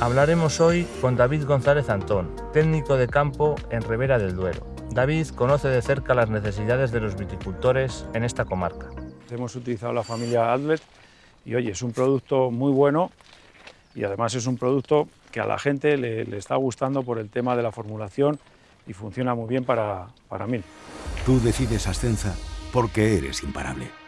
Hablaremos hoy con David González Antón, técnico de campo en Ribera del Duero. David conoce de cerca las necesidades de los viticultores en esta comarca. Hemos utilizado la familia Adlet y oye, es un producto muy bueno y además es un producto que a la gente le, le está gustando por el tema de la formulación y funciona muy bien para, para mí. Tú decides Ascenza porque eres imparable.